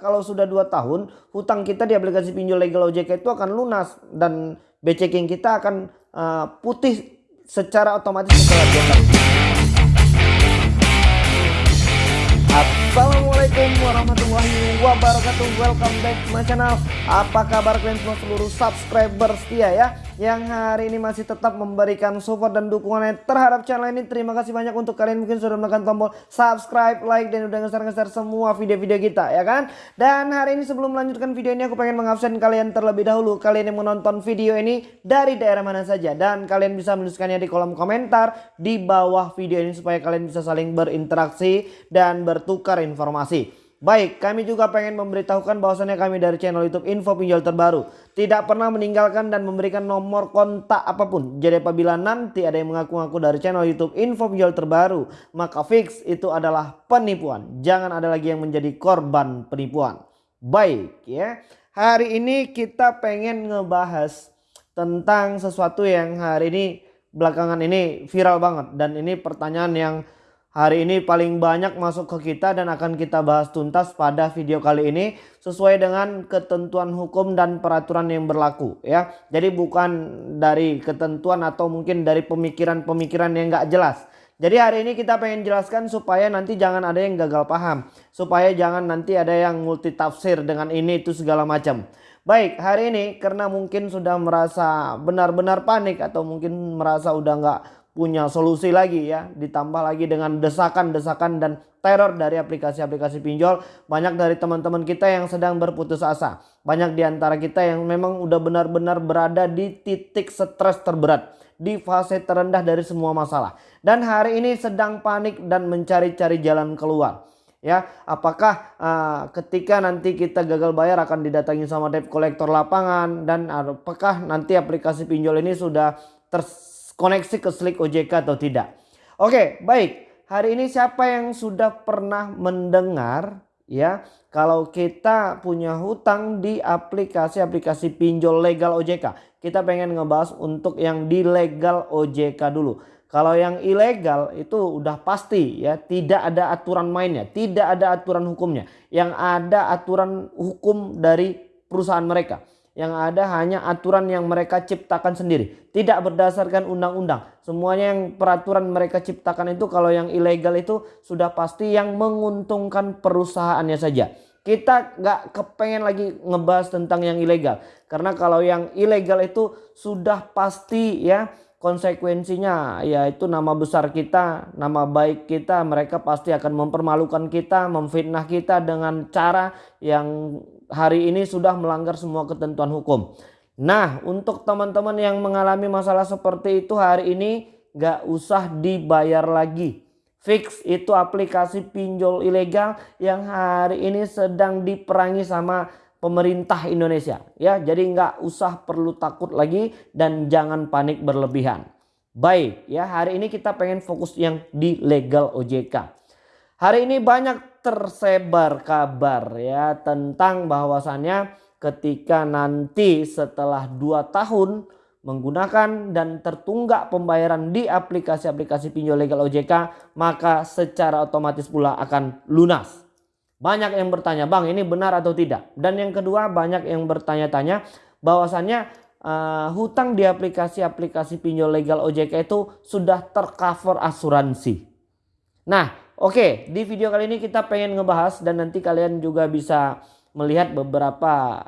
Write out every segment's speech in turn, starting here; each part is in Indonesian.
kalau sudah 2 tahun hutang kita di aplikasi pinjol legal OJK itu akan lunas dan BCking kita akan uh, putih secara otomatis setelah 2 tahun. Assalamualaikum warahmatullahi wabarakatuh. Welcome back to my channel. Apa kabar kalian semua seluruh subscriber setia ya yang hari ini masih tetap memberikan support dan dukungannya terhadap channel ini. Terima kasih banyak untuk kalian mungkin sudah menekan tombol subscribe, like, dan udah ngeser-ngeser semua video-video kita ya kan. Dan hari ini sebelum melanjutkan video ini aku pengen mengabsen kalian terlebih dahulu. Kalian yang menonton video ini dari daerah mana saja. Dan kalian bisa menuliskannya di kolom komentar di bawah video ini supaya kalian bisa saling berinteraksi dan bertukar informasi. Baik, kami juga pengen memberitahukan bahwasannya kami dari channel YouTube Info Pinjol Terbaru tidak pernah meninggalkan dan memberikan nomor kontak apa pun. Jadi apabila nanti ada yang mengaku-ngaku dari channel YouTube Info Pinjol Terbaru, maka fix itu adalah penipuan. Jangan ada lagi yang menjadi korban penipuan. Baik ya, hari ini kita pengen ngebahas tentang sesuatu yang hari ini belakangan ini viral banget dan ini pertanyaan yang hari ini paling banyak masuk ke kita dan akan kita bahas tuntas pada video kali ini sesuai dengan ketentuan hukum dan peraturan yang berlaku ya. Jadi bukan dari ketentuan atau mungkin dari pemikiran-pemikiran yang nggak jelas. Jadi hari ini kita pengen jelaskan supaya nanti jangan ada yang gagal paham. Supaya jangan nanti ada yang multi tafsir dengan ini itu segala macam. Baik hari ini karena mungkin sudah merasa benar-benar panik atau mungkin merasa udah nggak punya solusi lagi ya. Ditambah lagi dengan desakan-desakan dan teror dari aplikasi-aplikasi pinjol. Banyak dari teman-teman kita yang sedang berputus asa. Banyak di antara kita yang memang udah benar-benar berada di titik stres terberat. Di fase terendah dari semua masalah. Dan hari ini sedang panik dan mencari-cari jalan keluar. Ya apakah uh, ketika nanti kita gagal bayar akan didatangi sama debt collector lapangan? Dan apakah nanti aplikasi pinjol ini sudah ters koneksi ke Slick OJK atau tidak. Oke, baik. Hari ini siapa yang sudah pernah mendengar ya kalau kita punya hutang di aplikasi-aplikasi pinjol legal OJK. Kita pengen ngebahas untuk yang di legal OJK dulu. Kalau yang ilegal itu udah pasti ya tidak ada aturan mainnya, tidak ada aturan hukumnya. Yang ada aturan hukum dari perusahaan mereka. Yang ada hanya aturan yang mereka ciptakan sendiri. Tidak berdasarkan undang-undang. Semuanya yang peraturan mereka ciptakan itu kalau yang ilegal itu sudah pasti yang menguntungkan perusahaannya saja. Kita nggak kepengen lagi ngebahas tentang yang ilegal. Karena kalau yang ilegal itu sudah pasti ya konsekuensinya yaitu nama besar kita, nama baik kita, mereka pasti akan mempermalukan kita, memfitnah kita dengan cara yang hari ini sudah melanggar semua ketentuan hukum. Nah untuk teman-teman yang mengalami masalah seperti itu hari ini gak usah dibayar lagi. Fix itu aplikasi pinjol ilegal yang hari ini sedang diperangi sama pemerintah Indonesia ya jadi nggak usah perlu takut lagi dan jangan panik berlebihan baik ya hari ini kita pengen fokus yang di legal OJK hari ini banyak tersebar kabar ya tentang bahwasannya ketika nanti setelah 2 tahun menggunakan dan tertunggak pembayaran di aplikasi-aplikasi pinjol legal OJK maka secara otomatis pula akan lunas banyak yang bertanya, Bang ini benar atau tidak? Dan yang kedua banyak yang bertanya-tanya bahwasannya uh, hutang di aplikasi-aplikasi pinjol legal OJK itu sudah tercover asuransi. Nah oke di video kali ini kita pengen ngebahas dan nanti kalian juga bisa melihat beberapa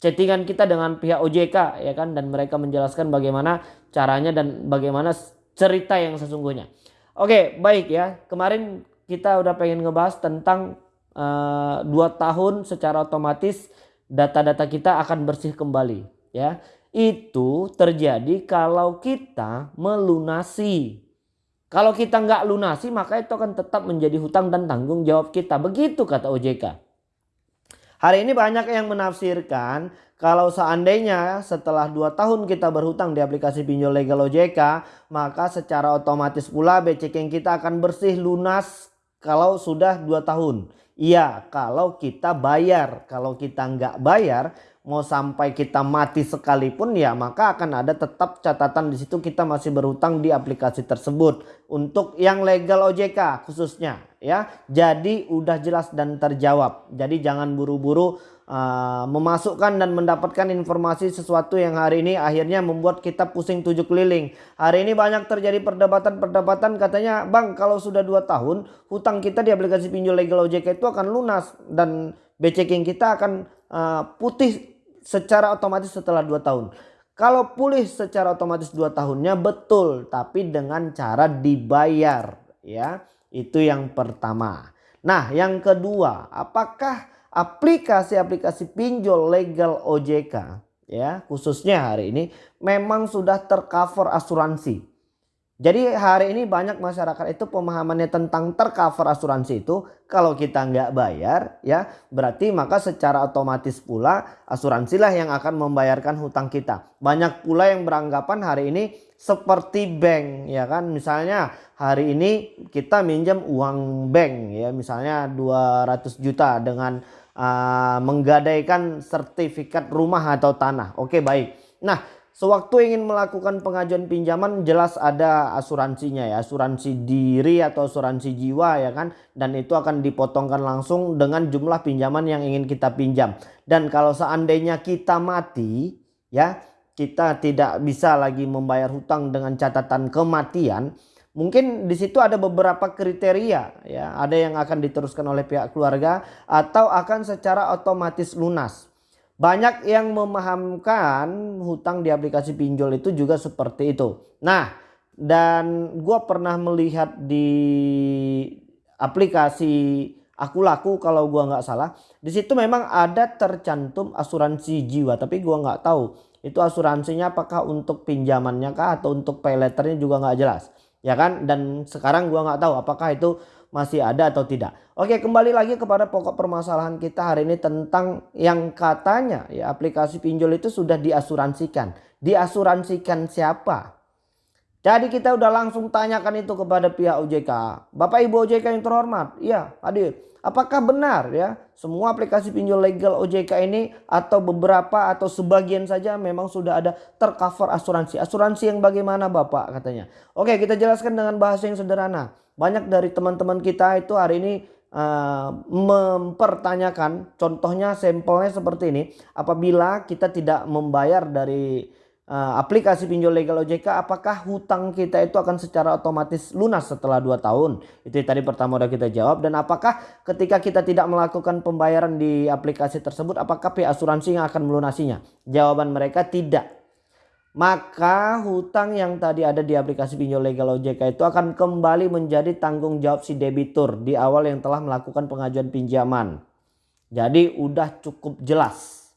chattingan kita dengan pihak OJK ya kan? Dan mereka menjelaskan bagaimana caranya dan bagaimana cerita yang sesungguhnya. Oke baik ya. Kemarin kita udah pengen ngebahas tentang uh, dua tahun secara otomatis data-data kita akan bersih kembali ya. Itu terjadi kalau kita melunasi kalau kita nggak lunasi maka itu akan tetap menjadi hutang dan tanggung jawab kita. Begitu kata OJK hari ini banyak yang menafsirkan kalau seandainya setelah 2 tahun kita berhutang di aplikasi pinjol legal OJK maka secara otomatis pula BCK kita akan bersih lunas kalau sudah 2 tahun. Iya kalau kita bayar. Kalau kita nggak bayar mau sampai kita mati sekalipun ya maka akan ada tetap catatan di situ kita masih berhutang di aplikasi tersebut. Untuk yang legal OJK khususnya ya. Jadi udah jelas dan terjawab. Jadi jangan buru-buru uh, memasukkan dan mendapatkan informasi sesuatu yang hari ini akhirnya membuat kita pusing tujuh keliling. Hari ini banyak terjadi perdebatan-perdebatan katanya bang kalau sudah dua tahun hutang kita di aplikasi pinjol legal OJK itu akan lunas dan BCking kita akan uh, putih secara otomatis setelah dua tahun. Kalau pulih secara otomatis dua tahunnya betul, tapi dengan cara dibayar ya. Itu yang pertama. Nah, yang kedua, apakah aplikasi-aplikasi pinjol legal OJK ya, khususnya hari ini memang sudah tercover asuransi? Jadi hari ini banyak masyarakat itu pemahamannya tentang tercover asuransi itu kalau kita nggak bayar ya berarti maka secara otomatis pula asuransilah yang akan membayarkan hutang kita. Banyak pula yang beranggapan hari ini seperti bank ya kan misalnya hari ini kita minjam uang bank ya misalnya 200 juta dengan uh, menggadaikan sertifikat rumah atau tanah. Oke baik. Nah Sewaktu ingin melakukan pengajuan pinjaman jelas ada asuransinya ya, asuransi diri atau asuransi jiwa ya kan. Dan itu akan dipotongkan langsung dengan jumlah pinjaman yang ingin kita pinjam. Dan kalau seandainya kita mati ya, kita tidak bisa lagi membayar hutang dengan catatan kematian. Mungkin di situ ada beberapa kriteria ya, ada yang akan diteruskan oleh pihak keluarga atau akan secara otomatis lunas. Banyak yang memahamkan hutang di aplikasi pinjol itu juga seperti itu. Nah dan gue pernah melihat di aplikasi aku laku kalau gue nggak salah. Di situ memang ada tercantum asuransi jiwa tapi gue nggak tahu itu asuransinya apakah untuk pinjamannya kah atau untuk pay juga nggak jelas ya kan dan sekarang gue nggak tahu apakah itu masih ada atau tidak. Oke kembali lagi kepada pokok permasalahan kita hari ini tentang yang katanya ya aplikasi pinjol itu sudah diasuransikan. Diasuransikan siapa? Jadi kita udah langsung tanyakan itu kepada pihak OJK. Bapak Ibu OJK yang terhormat. Iya hadir. Apakah benar ya semua aplikasi pinjol legal OJK ini atau beberapa atau sebagian saja memang sudah ada tercover asuransi. Asuransi yang bagaimana Bapak katanya. Oke kita jelaskan dengan bahasa yang sederhana banyak dari teman-teman kita itu hari ini uh, mempertanyakan contohnya sampelnya seperti ini. Apabila kita tidak membayar dari uh, aplikasi pinjol legal OJK apakah hutang kita itu akan secara otomatis lunas setelah 2 tahun? Itu tadi pertama udah kita jawab. Dan apakah ketika kita tidak melakukan pembayaran di aplikasi tersebut apakah pihak asuransi yang akan melunasinya? Jawaban mereka tidak maka hutang yang tadi ada di aplikasi pinjol legal OJK itu akan kembali menjadi tanggung jawab si debitur di awal yang telah melakukan pengajuan pinjaman. Jadi udah cukup jelas.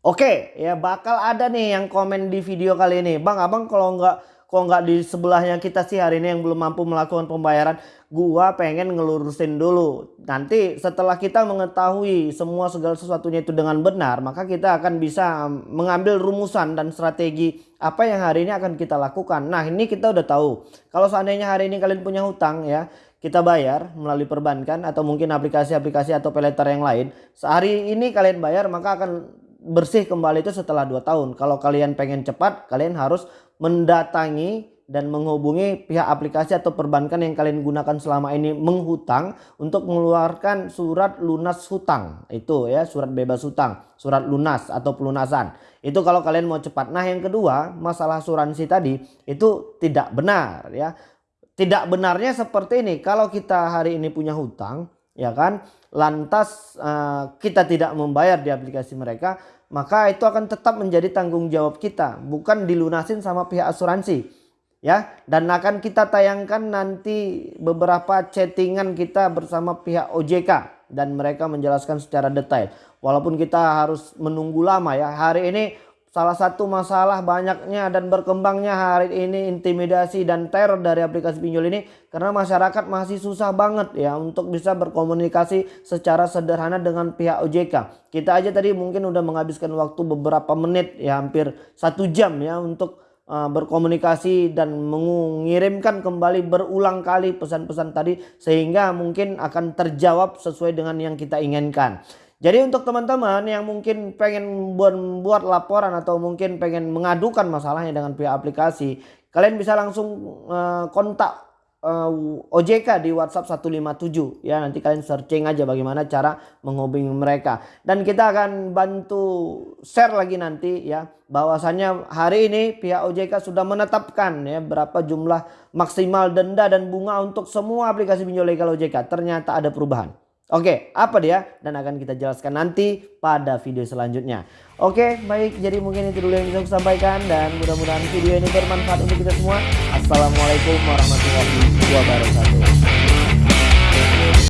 Oke ya bakal ada nih yang komen di video kali ini. Bang abang kalau nggak kok nggak di sebelahnya kita sih hari ini yang belum mampu melakukan pembayaran? Gua pengen ngelurusin dulu. Nanti setelah kita mengetahui semua segala sesuatunya itu dengan benar maka kita akan bisa mengambil rumusan dan strategi apa yang hari ini akan kita lakukan. Nah ini kita udah tahu. Kalau seandainya hari ini kalian punya hutang ya kita bayar melalui perbankan atau mungkin aplikasi-aplikasi atau peleter yang lain sehari ini kalian bayar maka akan bersih kembali itu setelah 2 tahun. Kalau kalian pengen cepat, kalian harus mendatangi dan menghubungi pihak aplikasi atau perbankan yang kalian gunakan selama ini menghutang untuk mengeluarkan surat lunas hutang. Itu ya, surat bebas hutang, surat lunas atau pelunasan. Itu kalau kalian mau cepat. Nah, yang kedua, masalah asuransi tadi itu tidak benar ya. Tidak benarnya seperti ini. Kalau kita hari ini punya hutang, ya kan? Lantas uh, kita tidak membayar di aplikasi mereka maka itu akan tetap menjadi tanggung jawab kita bukan dilunasin sama pihak asuransi. Ya? Dan akan kita tayangkan nanti beberapa chattingan kita bersama pihak OJK dan mereka menjelaskan secara detail. Walaupun kita harus menunggu lama ya hari ini Salah satu masalah banyaknya dan berkembangnya hari ini intimidasi dan teror dari aplikasi pinjol ini karena masyarakat masih susah banget ya untuk bisa berkomunikasi secara sederhana dengan pihak OJK. Kita aja tadi mungkin udah menghabiskan waktu beberapa menit ya hampir satu jam ya untuk uh, berkomunikasi dan mengirimkan kembali berulang kali pesan-pesan tadi sehingga mungkin akan terjawab sesuai dengan yang kita inginkan. Jadi untuk teman-teman yang mungkin pengen buat, laporan atau mungkin pengen mengadukan masalahnya dengan pihak aplikasi, kalian bisa langsung uh, kontak eh, OJK di WhatsApp 157 ya nanti kalian searching aja bagaimana cara menghubungi mereka. Dan kita akan bantu share lagi nanti ya. Bahwasanya hari ini pihak OJK sudah menetapkan ya berapa jumlah maksimal denda dan bunga untuk semua aplikasi pinjol legal OJK ternyata ada perubahan Oke, apa dia? Dan akan kita jelaskan nanti pada video selanjutnya. Oke, baik. Jadi mungkin itu dulu yang bisa saya sampaikan dan mudah-mudahan video ini bermanfaat untuk kita semua. Assalamualaikum warahmatullahi wabarakatuh.